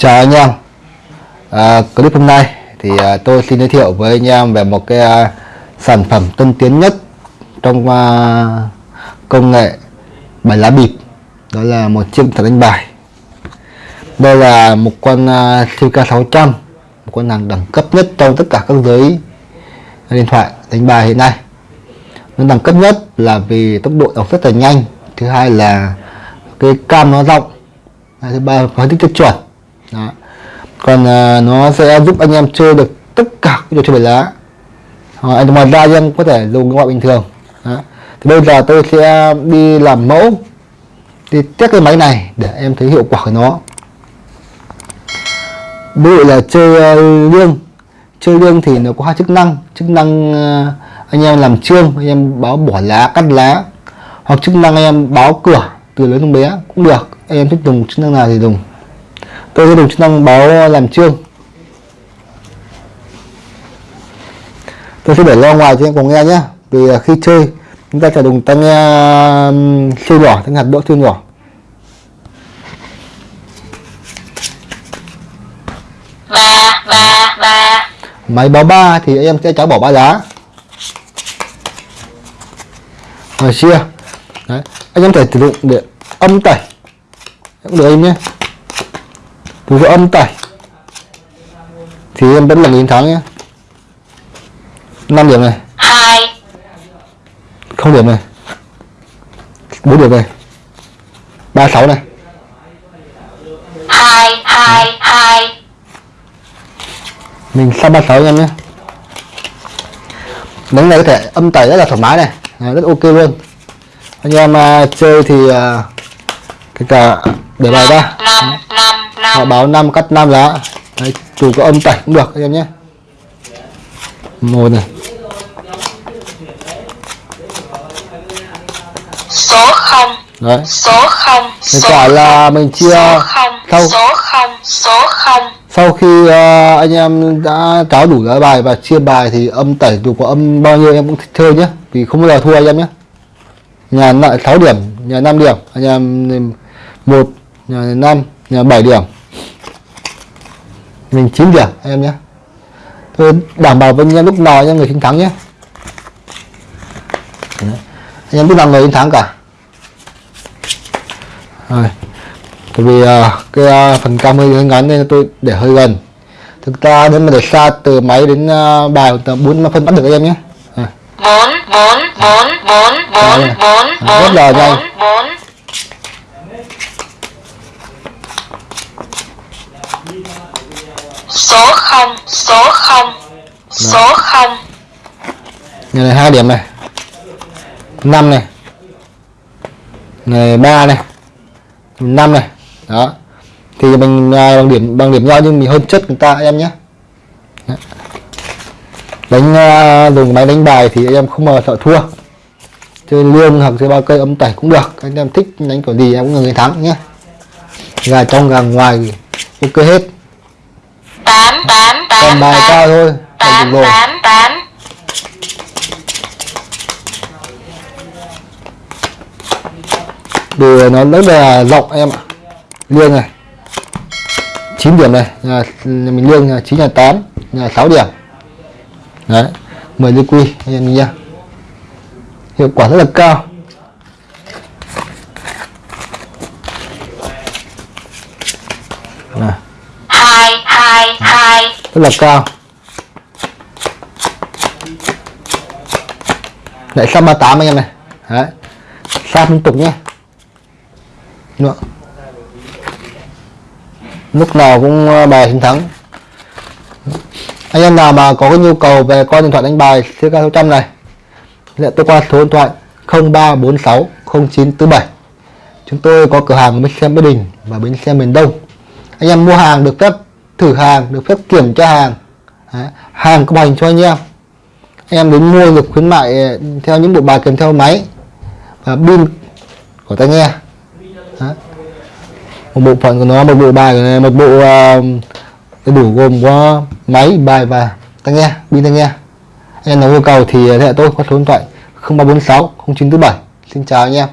Chào anh em. À, Clip hôm nay thì à, tôi xin giới thiệu với anh em về một cái à, sản phẩm tân tiến nhất trong à, công nghệ bài lá bịp. Đó là một chiếc thẻ đánh bài. Đây là một con à, CK600 một con hàng đẳng cấp nhất trong tất cả các giới điện thoại đánh bài hiện nay. Nó đẳng cấp nhất là vì tốc độ đọc rất là nhanh. Thứ hai là cái cam nó rộng. Thứ ba phân tích rất chuẩn đó. còn à, nó sẽ giúp anh em chơi được tất cả các trò chơi bài lá. Ờ, à, ngoài ra anh em có thể dùng gọi bình thường. Đó. thì bây giờ tôi sẽ đi làm mẫu đi test cái máy này để em thấy hiệu quả của nó. Ví dụ là chơi uh, chơi lương thì nó có hai chức năng. Chức năng uh, anh em làm trương anh em báo bỏ lá cắt lá. Hoặc chức năng anh em báo cửa từ lớn đến bé cũng được. Anh em thích dùng chức năng nào thì dùng tôi sẽ dùng chức năng báo làm trương tôi sẽ để lo ngoài cho em cùng nghe nhé. Vì khi chơi chúng ta phải dùng tai nghe siêu nhỏ tai hạt đỗ siêu nhỏ. Ba ba ba. Máy báo ba thì em sẽ cháu bỏ ba lá rồi chia. Đấy. anh em thể sử dụng để âm tẩy cũng được em nhé từ dụ âm tẩy thì em vẫn là nghìn thắng nhé. 5 điểm này. Hai. Không điểm này. 4 điểm này. 36 này. Hai hai hai. Mình sang 36 em nhé. Đánh này có thể âm tẩy rất là thoải mái này. À, rất ok luôn. Anh em uh, chơi thì uh, cái cả để bài ra. năm năm họ năm. báo 5 cắt 5 lá Đấy, chủ có âm tẩy cũng được anh em nhé. Một này. Số không. Đấy. Số không Kết số quả là mình chia số không sau số không số không. Sau khi uh, anh em đã cáo đủ lá bài và chia bài thì âm tẩy dù có âm bao nhiêu em cũng thích chơi nhé. Vì không bao giờ thua anh em nhé. Nhà lại 6 điểm nhà 5 điểm. Anh em một nhà 5 nhà 7 điểm. Mình 9 điểm anh em nhé. Tôi đảm bảo với anh em lúc nào anh em người chiến thắng nhé. Đấy. anh em lúc nào người chiến thắng cả. Rồi. Bởi vì uh, cái uh, phần cam hơi ngắn nên tôi để hơi gần. Thực ra nếu mà để xa từ máy đến uh, bài tầm bốn phân bắt được em nhé. Bốn bốn bốn bốn bốn bốn rất là bốn nhanh. bốn bốn số không số không số không. Nhà này hai điểm này. Năm này. Này ba này. Năm này. Đó. Thì mình à, bằng điểm bằng điểm nhau nhưng mình hơn chất người ta em nhé. Đánh à, dùng máy đánh bài thì em không bao giờ sợ thua. Chơi lương hoặc chơi bao cây âm tẩy cũng được. Anh em thích đánh kiểu gì em cũng là người thắng nhé. Gà trong gà ngoài ok hết. Tám tám còn tám. bài cao thôi tám tám tám. Đồ nó rất là rộng em ạ. Liêng này. 9 điểm này. Nhà, nhà mình liêng là 9 là 8 là 6 điểm. Đấy. 10 ly quy anh em nha hiệu quả rất là cao Này, hai hai hai rất là cao. Lại sang 38 anh em này. Đấy. Sang liên tục nhé nữa lúc nào cũng ờ, bài chiến thắng. Anh em nào mà có cái nhu cầu về con điện thoại đánh bài CK600 này, liên tôi qua số điện thoại 0346 0947 chúng tôi có cửa hàng ở bến xe Mỹ Đình và bến xe miền Đông. Anh em mua hàng được phép thử hàng được phép kiểm tra hàng. Đấy, hàng có hành cho anh em. Em đến mua được khuyến mại ờ, theo những bộ bài kèm theo máy và pin của tai nghe. Đấy. một bộ phận của nó một bộ bài của này, một bộ uh, đầy đủ gồm có máy bài và tai nghe pin tai nghe. Anh em nào yêu cầu thì liên hệ tôi qua số điện thoại 0346 0947 xin chào anh em.